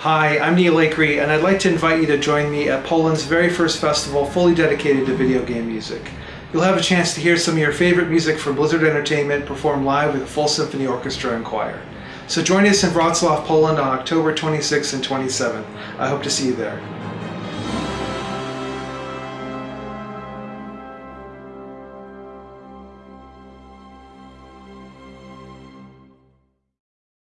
Hi, I'm Neal Acree, and I'd like to invite you to join me at Poland's very first festival fully dedicated to video game music. You'll have a chance to hear some of your favorite music from Blizzard Entertainment performed live with a full symphony orchestra and choir. So join us in Wrocław, Poland on October 26th and 27th. I hope to see you there.